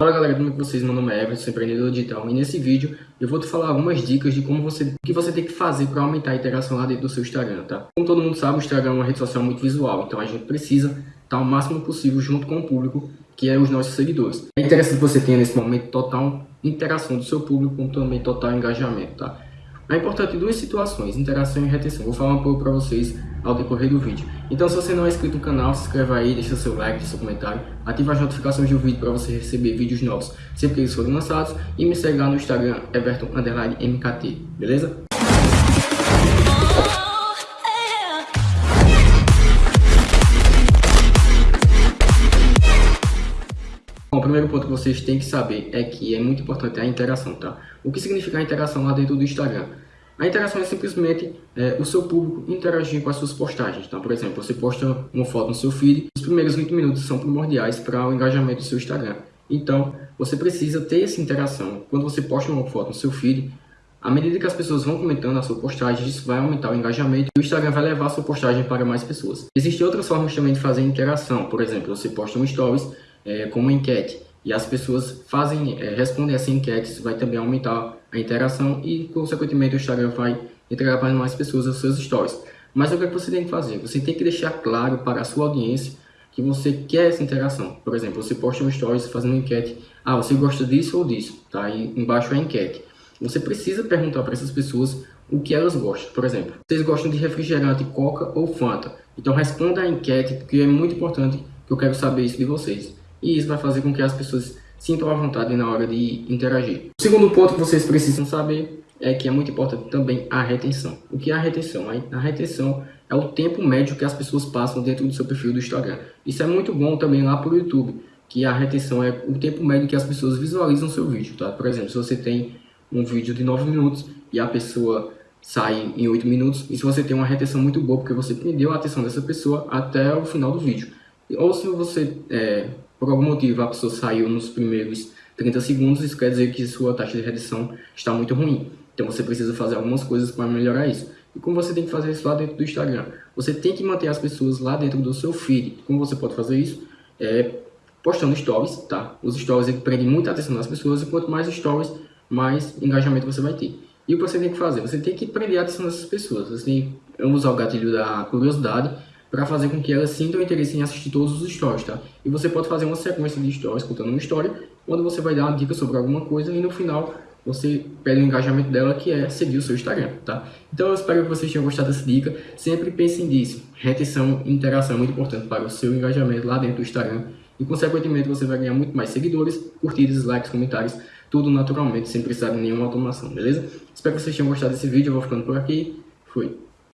Fala galera, como é que vocês? Meu nome é Everton, sou empreendedor digital e nesse vídeo eu vou te falar algumas dicas de como você, que você tem que fazer para aumentar a interação lá dentro do seu Instagram, tá? Como todo mundo sabe, o Instagram é uma rede social muito visual, então a gente precisa estar o máximo possível junto com o público, que é os nossos seguidores. É interessante que você tenha nesse momento total interação do seu público, como também total engajamento, tá? É importante duas situações, interação e retenção. Vou falar um pouco para vocês ao decorrer do vídeo. Então se você não é inscrito no canal, se inscreva aí, deixa seu like, deixa seu comentário, ativa as notificações do vídeo para você receber vídeos novos sempre que eles forem lançados e me segue lá no Instagram, everton_mkt, beleza? Bom, o primeiro ponto que vocês têm que saber é que é muito importante a interação, tá? O que significa a interação lá dentro do Instagram? A interação é simplesmente é, o seu público interagir com as suas postagens. Então, por exemplo, você posta uma foto no seu feed, os primeiros 20 minutos são primordiais para o engajamento do seu Instagram. Então, você precisa ter essa interação. Quando você posta uma foto no seu feed, à medida que as pessoas vão comentando a sua postagem, isso vai aumentar o engajamento e o Instagram vai levar a sua postagem para mais pessoas. Existem outras formas também de fazer interação. Por exemplo, você posta um stories é, com uma enquete e as pessoas fazem, é, respondem essa enquete, isso vai também aumentar a interação e, consequentemente, o Instagram vai entregar para mais pessoas os seus stories. Mas o que, é que você tem que fazer? Você tem que deixar claro para a sua audiência que você quer essa interação. Por exemplo, você posta um stories fazendo uma enquete, ah, você gosta disso ou disso, tá? E embaixo a enquete. Você precisa perguntar para essas pessoas o que elas gostam. Por exemplo, vocês gostam de refrigerante, coca ou Fanta? Então responda a enquete, porque é muito importante que eu quero saber isso de vocês e isso vai fazer com que as pessoas sintam à vontade na hora de interagir. O segundo ponto que vocês precisam saber é que é muito importante também a retenção. O que é a retenção? A retenção é o tempo médio que as pessoas passam dentro do seu perfil do Instagram. Isso é muito bom também lá para o YouTube, que a retenção é o tempo médio que as pessoas visualizam seu vídeo. Tá? Por exemplo, se você tem um vídeo de 9 minutos e a pessoa sai em 8 minutos, se você tem uma retenção muito boa, porque você prendeu a atenção dessa pessoa até o final do vídeo. Ou se você é, por algum motivo a pessoa saiu nos primeiros 30 segundos, isso quer dizer que sua taxa de retenção está muito ruim. Então você precisa fazer algumas coisas para melhorar isso. E como você tem que fazer isso lá dentro do Instagram? Você tem que manter as pessoas lá dentro do seu feed. Como você pode fazer isso? É postando stories, tá? Os stories prendem muita atenção das pessoas e quanto mais stories, mais engajamento você vai ter. E o que você tem que fazer? Você tem que prender a atenção dessas pessoas. Você tem que usar o gatilho da curiosidade para fazer com que elas sintam interesse em assistir todos os stories, tá? E você pode fazer uma sequência de stories contando uma história, onde você vai dar uma dica sobre alguma coisa e no final você pede o engajamento dela, que é seguir o seu Instagram, tá? Então eu espero que vocês tenham gostado dessa dica. Sempre pensem nisso. Retenção e interação é muito importante para o seu engajamento lá dentro do Instagram. E, consequentemente, você vai ganhar muito mais seguidores, curtidas, likes, comentários, tudo naturalmente, sem precisar de nenhuma automação, beleza? Espero que vocês tenham gostado desse vídeo. Eu vou ficando por aqui. Fui.